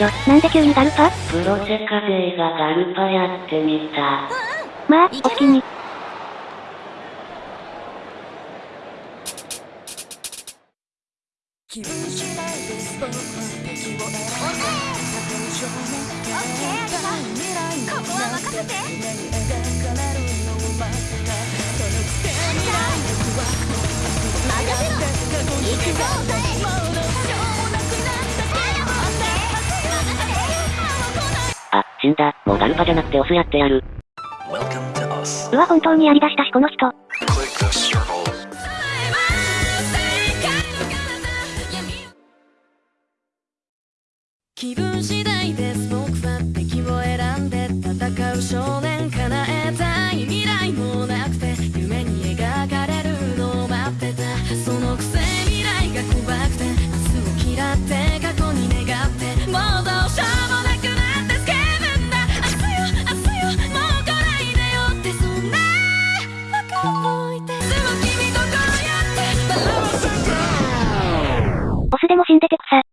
なんで急にガルパ？プロセカ勢がガルパやってみた。まあ、お好きに。気分次第です僕は敵を選んで。少年オッケー。未来にここは任せて死んだ。もうガルパじゃなくてオスやってやる。うわ本当にやりだしたしこの人。気分次第です死んでて草。